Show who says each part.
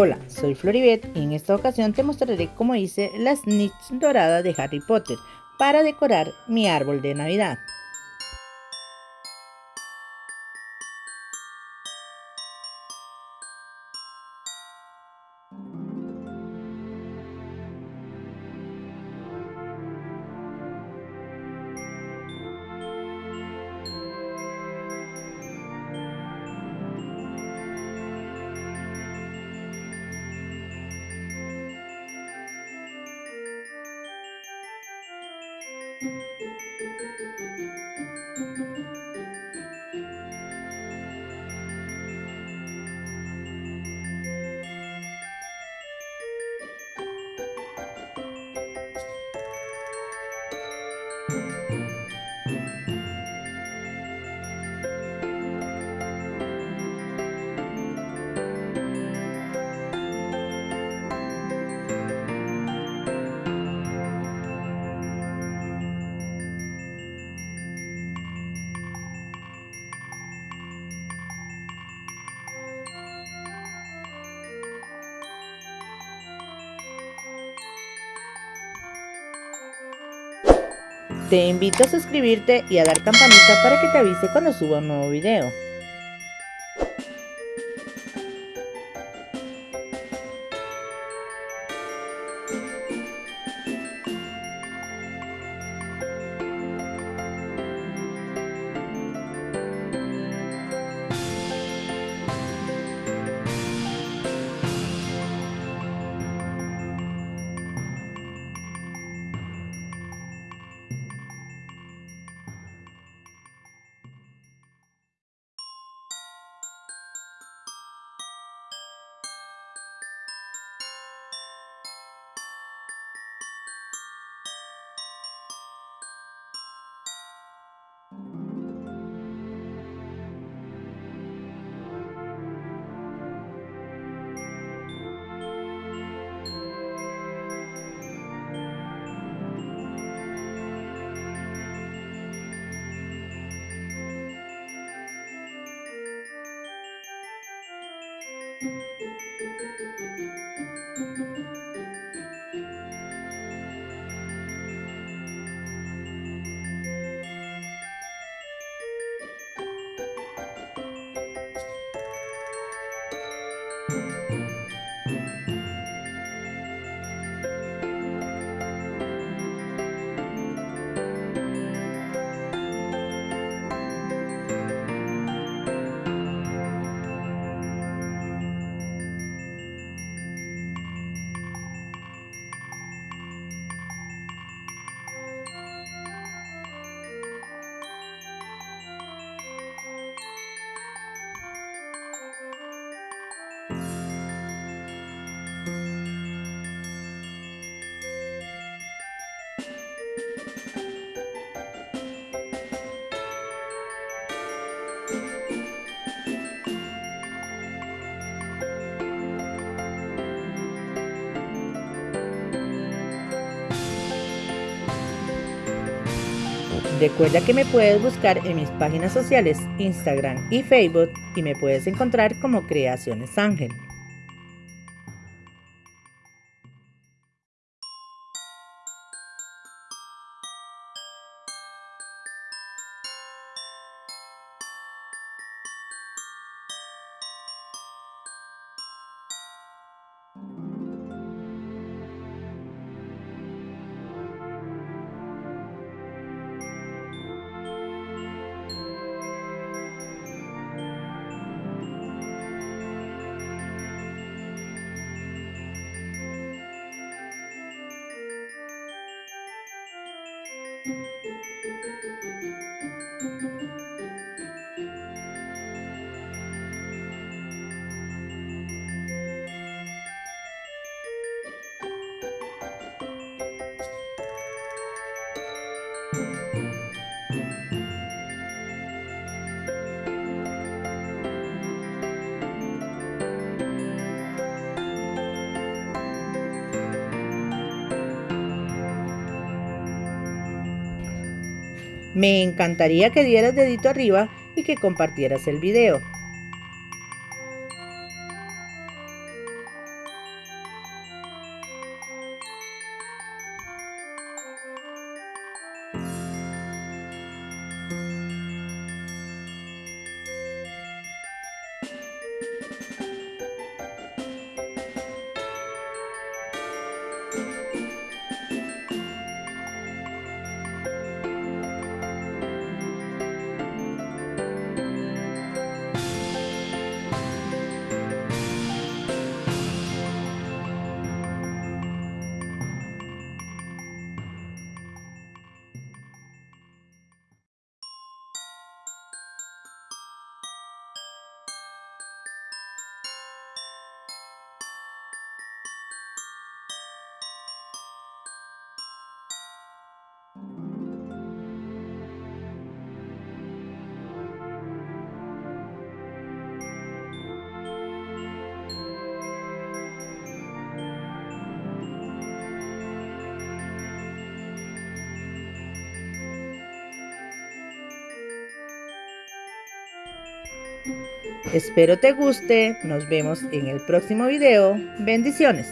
Speaker 1: Hola, soy Floribet y en esta ocasión te mostraré cómo hice las snitch doradas de Harry Potter para decorar mi árbol de Navidad. Música Te invito a suscribirte y a dar campanita para que te avise cuando suba un nuevo video. Música Recuerda que me puedes buscar en mis páginas sociales Instagram y Facebook y me puedes encontrar como Creaciones Ángel. Me encantaría que dieras dedito arriba y que compartieras el video. Espero te guste, nos vemos en el próximo video. Bendiciones.